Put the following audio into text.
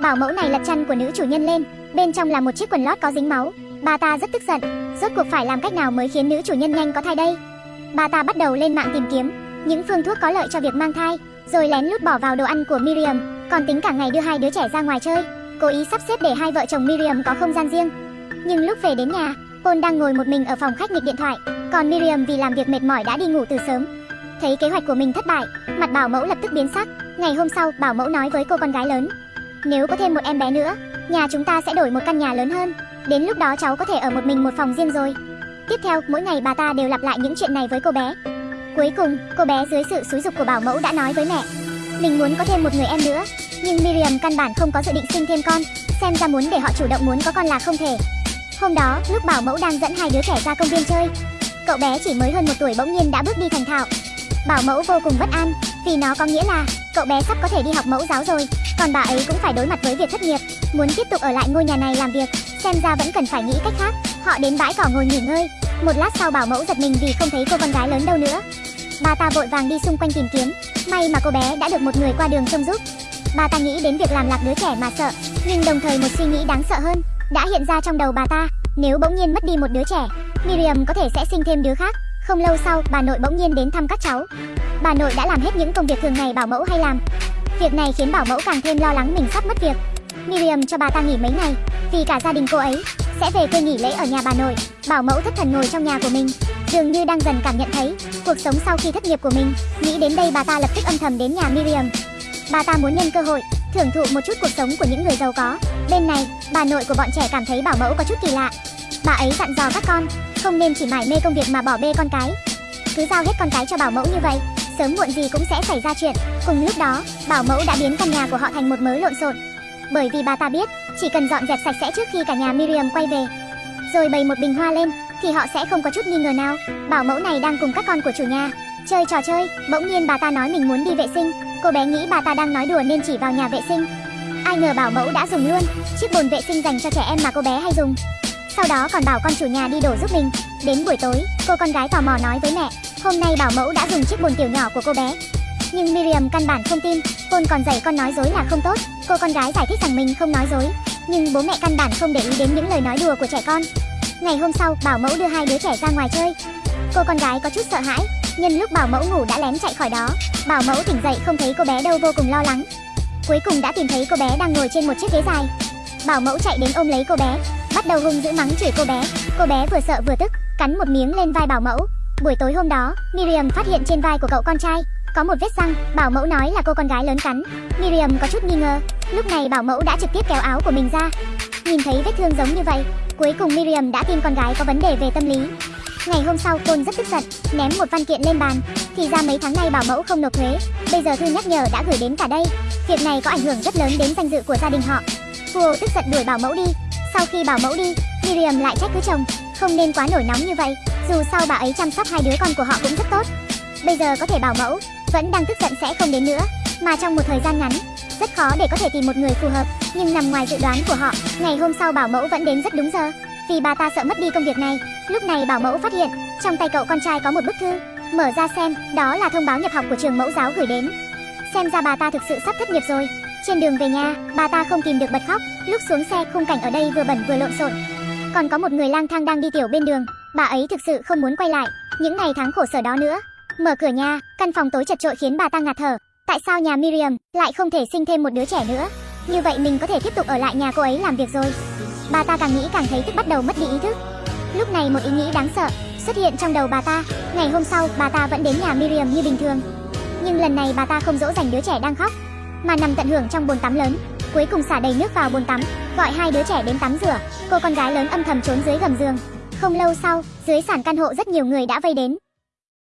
Bảo mẫu này lật chăn của nữ chủ nhân lên, bên trong là một chiếc quần lót có dính máu. Bà ta rất tức giận, rốt cuộc phải làm cách nào mới khiến nữ chủ nhân nhanh có thai đây? Bà ta bắt đầu lên mạng tìm kiếm những phương thuốc có lợi cho việc mang thai, rồi lén lút bỏ vào đồ ăn của Miriam, còn tính cả ngày đưa hai đứa trẻ ra ngoài chơi, cố ý sắp xếp để hai vợ chồng Miriam có không gian riêng. Nhưng lúc về đến nhà, Paul đang ngồi một mình ở phòng khách nghịch điện thoại, còn Miriam vì làm việc mệt mỏi đã đi ngủ từ sớm. Thấy kế hoạch của mình thất bại, mặt bảo mẫu lập tức biến sắc. Ngày hôm sau, bảo mẫu nói với cô con gái lớn, nếu có thêm một em bé nữa, nhà chúng ta sẽ đổi một căn nhà lớn hơn. Đến lúc đó cháu có thể ở một mình một phòng riêng rồi. Tiếp theo, mỗi ngày bà ta đều lặp lại những chuyện này với cô bé. Cuối cùng, cô bé dưới sự xúi dục của bảo mẫu đã nói với mẹ, mình muốn có thêm một người em nữa, nhưng Miriam căn bản không có dự định sinh thêm con, xem ra muốn để họ chủ động muốn có con là không thể. Hôm đó, lúc bảo mẫu đang dẫn hai đứa trẻ ra công viên chơi, cậu bé chỉ mới hơn một tuổi bỗng nhiên đã bước đi thành thạo. Bảo mẫu vô cùng bất an, vì nó có nghĩa là cậu bé sắp có thể đi học mẫu giáo rồi, còn bà ấy cũng phải đối mặt với việc thất nghiệp, muốn tiếp tục ở lại ngôi nhà này làm việc, xem ra vẫn cần phải nghĩ cách khác. Họ đến bãi cỏ ngồi nghỉ ngơi, một lát sau bảo mẫu giật mình vì không thấy cô con gái lớn đâu nữa. Bà ta vội vàng đi xung quanh tìm kiếm, may mà cô bé đã được một người qua đường trông giúp. Bà ta nghĩ đến việc làm lạc đứa trẻ mà sợ, nhưng đồng thời một suy nghĩ đáng sợ hơn đã hiện ra trong đầu bà ta. Nếu bỗng nhiên mất đi một đứa trẻ, Miriam có thể sẽ sinh thêm đứa khác. Không lâu sau, bà nội bỗng nhiên đến thăm các cháu. Bà nội đã làm hết những công việc thường ngày bảo mẫu hay làm. Việc này khiến bảo mẫu càng thêm lo lắng mình sắp mất việc. Miriam cho bà ta nghỉ mấy ngày, vì cả gia đình cô ấy sẽ về quê nghỉ lễ ở nhà bà nội. Bảo mẫu thất thần ngồi trong nhà của mình, dường như đang dần cảm nhận thấy cuộc sống sau khi thất nghiệp của mình. Nghĩ đến đây bà ta lập tức âm thầm đến nhà Miriam. Bà ta muốn nhân cơ hội thưởng thụ một chút cuộc sống của những người giàu có. Bên này, bà nội của bọn trẻ cảm thấy bảo mẫu có chút kỳ lạ. Bà ấy dặn dò các con không nên chỉ mải mê công việc mà bỏ bê con cái. Cứ giao hết con cái cho bảo mẫu như vậy, sớm muộn gì cũng sẽ xảy ra chuyện. Cùng lúc đó, bảo mẫu đã biến căn nhà của họ thành một mớ lộn xộn. Bởi vì bà ta biết, chỉ cần dọn dẹp sạch sẽ trước khi cả nhà Miriam quay về, rồi bày một bình hoa lên, thì họ sẽ không có chút nghi ngờ nào. Bảo mẫu này đang cùng các con của chủ nhà chơi trò chơi, bỗng nhiên bà ta nói mình muốn đi vệ sinh. Cô bé nghĩ bà ta đang nói đùa nên chỉ vào nhà vệ sinh. Ai ngờ bảo mẫu đã dùng luôn chiếc bồn vệ sinh dành cho trẻ em mà cô bé hay dùng. Sau đó còn bảo con chủ nhà đi đổ giúp mình. Đến buổi tối, cô con gái tò mò nói với mẹ, hôm nay bảo mẫu đã dùng chiếc bồn tiểu nhỏ của cô bé. Nhưng Miriam căn bản không tin, Paul còn dạy con nói dối là không tốt. Cô con gái giải thích rằng mình không nói dối, nhưng bố mẹ căn bản không để ý đến những lời nói đùa của trẻ con. Ngày hôm sau, bảo mẫu đưa hai đứa trẻ ra ngoài chơi. Cô con gái có chút sợ hãi, nhân lúc bảo mẫu ngủ đã lén chạy khỏi đó. Bảo mẫu tỉnh dậy không thấy cô bé đâu vô cùng lo lắng. Cuối cùng đã tìm thấy cô bé đang ngồi trên một chiếc ghế dài. Bảo mẫu chạy đến ôm lấy cô bé, bắt đầu hung dữ mắng chửi cô bé. Cô bé vừa sợ vừa tức, cắn một miếng lên vai bảo mẫu. Buổi tối hôm đó, Miriam phát hiện trên vai của cậu con trai có một vết răng, bảo mẫu nói là cô con gái lớn cắn. Miriam có chút nghi ngờ, lúc này bảo mẫu đã trực tiếp kéo áo của mình ra. Nhìn thấy vết thương giống như vậy, cuối cùng Miriam đã tin con gái có vấn đề về tâm lý. Ngày hôm sau, Côn rất tức giận, ném một văn kiện lên bàn. Thì ra mấy tháng nay bảo mẫu không nộp thuế, bây giờ thư nhắc nhở đã gửi đến cả đây. Việc này có ảnh hưởng rất lớn đến danh dự của gia đình họ. Hugo tức giận đuổi bảo mẫu đi. Sau khi bảo mẫu đi, Miriam lại trách cứ chồng, không nên quá nổi nóng như vậy. Dù sao bà ấy chăm sóc hai đứa con của họ cũng rất tốt. Bây giờ có thể bảo mẫu vẫn đang tức giận sẽ không đến nữa, mà trong một thời gian ngắn, rất khó để có thể tìm một người phù hợp. Nhưng nằm ngoài dự đoán của họ, ngày hôm sau bảo mẫu vẫn đến rất đúng giờ, vì bà ta sợ mất đi công việc này. Lúc này bảo mẫu phát hiện, trong tay cậu con trai có một bức thư, mở ra xem, đó là thông báo nhập học của trường mẫu giáo gửi đến. Xem ra bà ta thực sự sắp thất nghiệp rồi. Trên đường về nhà, bà ta không kìm được bật khóc, lúc xuống xe khung cảnh ở đây vừa bẩn vừa lộn xộn. Còn có một người lang thang đang đi tiểu bên đường, bà ấy thực sự không muốn quay lại những ngày tháng khổ sở đó nữa. Mở cửa nhà, căn phòng tối chật trội khiến bà ta ngạt thở. Tại sao nhà Miriam lại không thể sinh thêm một đứa trẻ nữa? Như vậy mình có thể tiếp tục ở lại nhà cô ấy làm việc rồi. Bà ta càng nghĩ càng thấy tức bắt đầu mất đi ý thức. Lúc này một ý nghĩ đáng sợ xuất hiện trong đầu bà ta. Ngày hôm sau, bà ta vẫn đến nhà Miriam như bình thường. Nhưng lần này bà ta không dỗ dành đứa trẻ đang khóc, mà nằm tận hưởng trong bồn tắm lớn. Cuối cùng xả đầy nước vào bồn tắm, gọi hai đứa trẻ đến tắm rửa. Cô con gái lớn âm thầm trốn dưới gầm giường. Không lâu sau, dưới sàn căn hộ rất nhiều người đã vây đến.